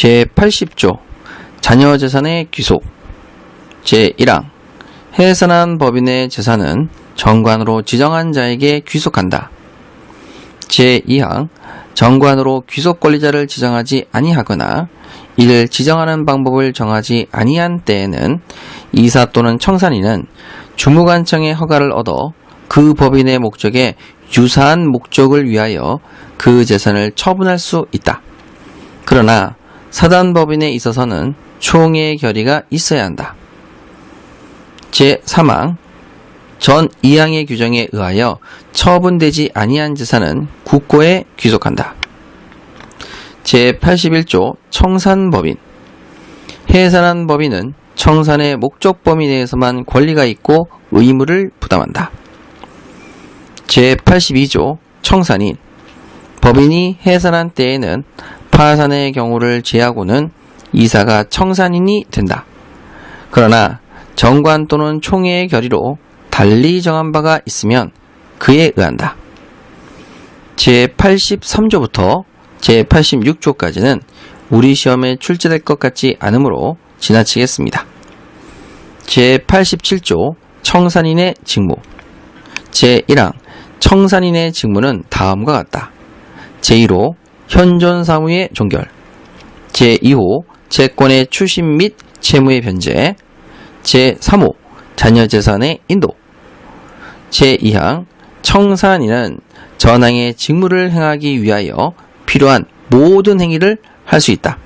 제80조 자녀 재산의 귀속 제1항 해산한 법인의 재산은 정관으로 지정한 자에게 귀속한다. 제2항 정관으로 귀속 권리자를 지정하지 아니하거나 이를 지정하는 방법을 정하지 아니한 때에는 이사 또는 청산인은 주무관청의 허가를 얻어 그 법인의 목적에 유사한 목적을 위하여 그 재산을 처분할 수 있다. 그러나 사단법인에 있어서는 총의 결의가 있어야 한다. 제3항 전 2항의 규정에 의하여 처분되지 아니한 재산은 국고에 귀속한다. 제81조 청산법인 해산한 법인은 청산의 목적 범위 내에서만 권리가 있고 의무를 부담한다. 제82조 청산인 법인이 해산한 때에는 파산의 경우를 제하고는 이사가 청산인이 된다. 그러나 정관 또는 총회의 결의로 달리 정한 바가 있으면 그에 의한다. 제83조부터 제86조까지는 우리 시험에 출제될 것 같지 않으므로 지나치겠습니다. 제87조 청산인의 직무 제1항 청산인의 직무는 다음과 같다. 제1호 현존 사무의 종결 제2호 채권의 추심 및 채무의 변제 제3호 자녀 재산의 인도 제2항 청산인은 전항의 직무를 행하기 위하여 필요한 모든 행위를 할 수 있다.